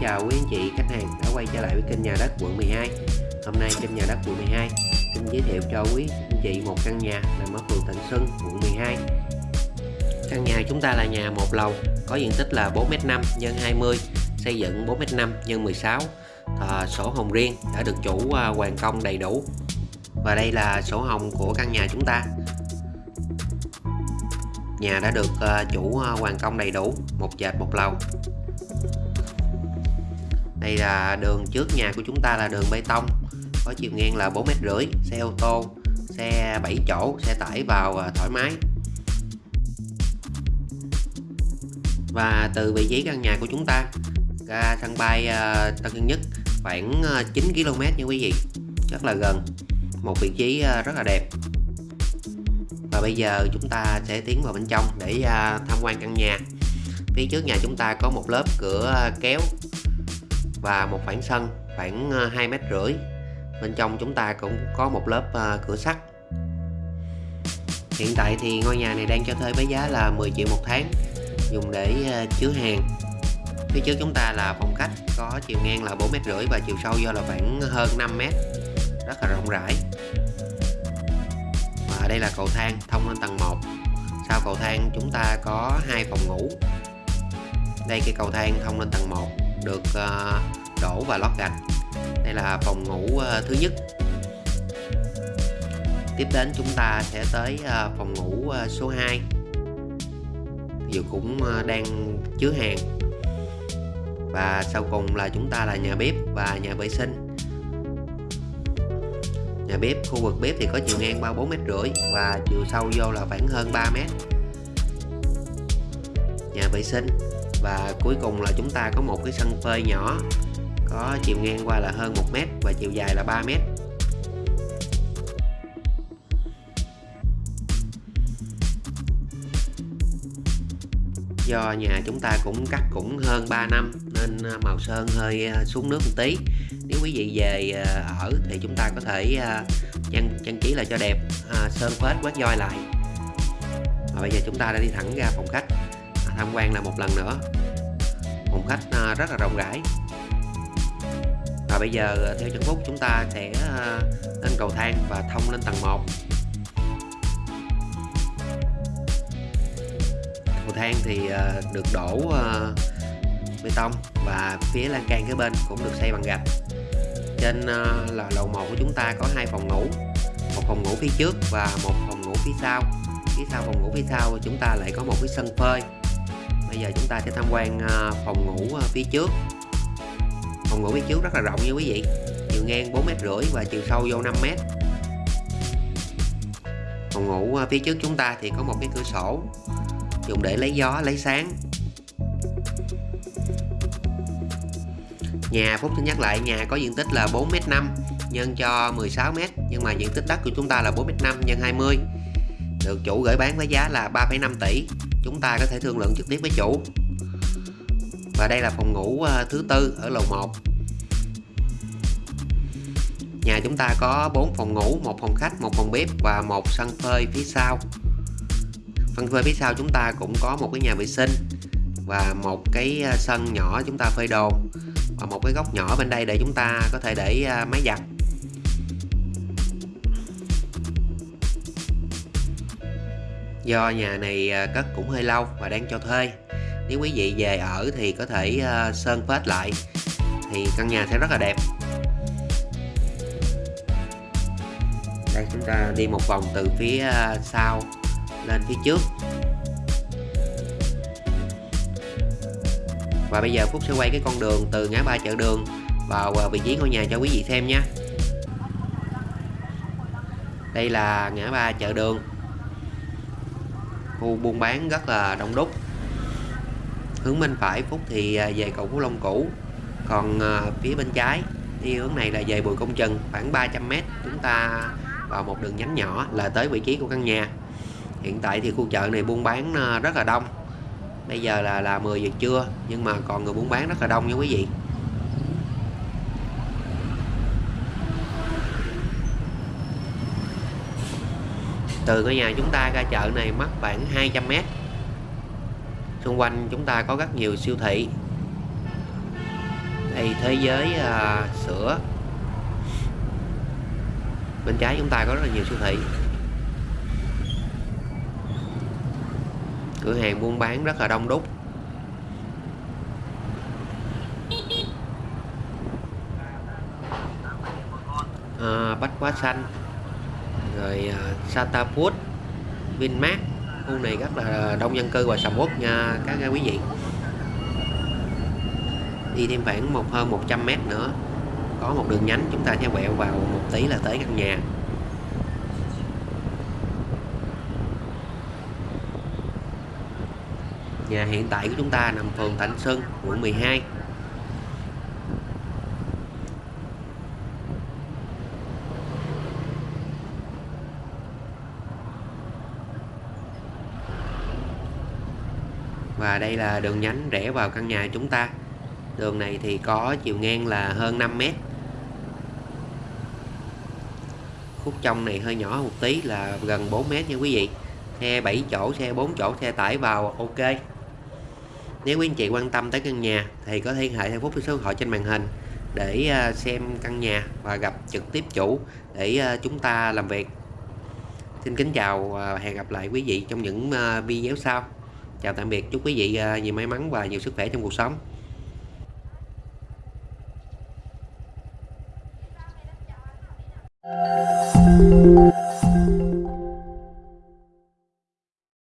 chào quý anh chị khách hàng đã quay trở lại với kênh nhà đất quận 12 Hôm nay kênh nhà đất quận 12 xin giới thiệu cho quý anh chị một căn nhà nằm ở phường Thịnh Xuân, quận 12 Căn nhà chúng ta là nhà một lầu có diện tích là 4m5 x 20 xây dựng 4m5 x 16 à, sổ hồng riêng đã được chủ à, hoàn công đầy đủ. Và đây là sổ hồng của căn nhà chúng ta. Nhà đã được à, chủ à, hoàn công đầy đủ một dệt một lầu đây là đường trước nhà của chúng ta là đường bê tông. Có chiều ngang là 4 mét rưỡi, xe ô tô, xe 7 chỗ, xe tải vào à, thoải mái. Và từ vị trí căn nhà của chúng ta ra sân bay à, Tân Sơn Nhất, khoảng à, 9 km nha quý vị. Rất là gần, một vị trí rất là đẹp. Và bây giờ chúng ta sẽ tiến vào bên trong để tham quan căn nhà. Phía trước nhà chúng ta có một lớp cửa kéo và một khoảng sân, khoảng ờ, 2 mét rưỡi. Bên trong chúng ta cũng có một lớp ờ, cửa sắt. Hiện tại thì ngôi nhà này đang cho thuê với giá là 10 triệu một tháng, dùng để ờ, chứa hàng. Phía trước chúng ta là phòng khách, có chiều ngang là 4 mét rưỡi và chiều sâu do là khoảng hơn 5 mét. Rất là rộng rãi. Và đây là cầu thang, thông lên tầng 1 sau cầu thang chúng ta có hai phòng ngủ. Đây cái cầu thang thông lên tầng 1 được ờ, đổ và lót gạch. Đây là phòng ngủ ờ, thứ nhất. Tiếp đến chúng ta sẽ tới ờ, phòng ngủ số 2 Dù cũng đang chứa hàng. Và sau cùng là chúng ta là nhà bếp và nhà vệ sinh. Nhà bếp, khu vực bếp thì có chiều ngang 34 mét rưỡi và chiều sâu vô là khoảng hơn 3 mét. Nhà vệ sinh và cuối cùng là chúng ta có một cái sân phơi nhỏ có chiều ngang qua là hơn 1 mét và chiều dài là 3 mét. Do nhà chúng ta cũng cắt cũng hơn 3 năm nên à, màu sơn hơi à, xuống nước một tí. Nếu quý vị về à, ở thì chúng ta có thể trang, trang trí lại cho đẹp. Sơn phết quét voi lại. Và bây giờ chúng ta đã đi thẳng ra phòng khách tham quan là một lần nữa. Phòng khách à, rất là rộng rãi. Và bây giờ à, theo chân phúc, chúng ta sẽ à, lên cầu thang và thông lên tầng 1 cầu thang thì được đổ bê tông và phía lan can kế bên cũng được xây bằng gạch. Trên là lầu 1 của chúng ta có hai phòng ngủ, một phòng ngủ phía trước và một phòng ngủ phía sau. Phía sau phòng ngủ phía sau chúng ta lại có một cái sân phơi bây giờ chúng ta sẽ tham quan ờ, phòng ngủ ờ, phía trước. Phòng ngủ phía trước rất là rộng nha quý vị. Chiều ngang 4 mét rưỡi và chiều sâu vô 5 mét. Phòng ngủ ờ, phía trước chúng ta thì có một cái cửa sổ, dùng để lấy gió, lấy sáng. Nhà Phúc xin nhắc lại, nhà có diện tích là 4m5 nhân cho 16m nhưng mà diện tích đất của chúng ta là 4m5 nhân 20 được chủ gửi bán với giá là 3,5 tỷ. Chúng ta có thể thương lượng trực tiếp với chủ. Và đây là phòng ngủ ờ, thứ tư ở lầu 1 nhà chúng ta có 4 phòng ngủ một phòng khách một phòng bếp và một sân phơi phía sau. Phân phơi phía sau chúng ta cũng có một cái nhà vệ sinh và một cái ờ, sân nhỏ chúng ta phơi đồ và một cái góc nhỏ bên đây để chúng ta có thể để ờ, máy giặt. Do nhà này à, cất cũng hơi lâu và đang cho thuê. Nếu quý vị về ở thì có thể à, sơn phết lại. Thì căn nhà sẽ rất là đẹp. Đây, chúng ta đi một vòng từ phía à, sau lên phía trước. Và bây giờ Phúc sẽ quay cái con đường từ ngã ba chợ đường vào vị trí ngôi nhà cho quý vị xem nha. Đây là ngã ba chợ đường khu buôn bán rất là đông đúc. Hướng bên phải Phúc thì à, về cầu Phú Long cũ còn à, phía bên trái đi hướng này là về Bùi Công Trần, khoảng 300m chúng ta vào một đường nhánh nhỏ là tới vị trí của căn nhà. Hiện tại thì khu chợ này buôn bán à, rất là đông. Bây giờ là là 10 giờ trưa, nhưng mà còn người buôn bán rất là đông nha quý vị. Từ ngôi nhà chúng ta ra chợ này mất khoảng 200 mét. Xung quanh chúng ta có rất nhiều siêu thị. Đây thế giới à, sữa. Bên trái chúng ta có rất là nhiều siêu thị. Cửa hàng buôn bán rất là đông đúc. À, bách hóa xanh rồi à, Sata Food Vinmart. Khu này rất là đông dân cư và sầm uất nha các à, quý vị. Đi thêm khoảng một hơn 100 mét nữa có một đường nhánh chúng ta sẽ quẹo vào một tí là tới căn nhà. Nhà hiện tại của chúng ta nằm phường Thạnh Xuân, quận 12 Và đây là đường nhánh rẽ vào căn nhà chúng ta. Đường này thì có chiều ngang là hơn 5 mét. Khúc trong này hơi nhỏ một tí là gần 4 mét nha quý vị. Xe 7 chỗ, xe 4 chỗ, xe tải vào ok. Nếu quý anh chị quan tâm tới căn nhà thì có liên hệ theo phút số điện thoại trên màn hình để à, xem căn nhà và gặp trực tiếp chủ để à, chúng ta làm việc. Xin kính chào và hẹn gặp lại quý vị trong những à, video sau chào tạm biệt chúc quý vị à, nhiều may mắn và nhiều sức khỏe trong cuộc sống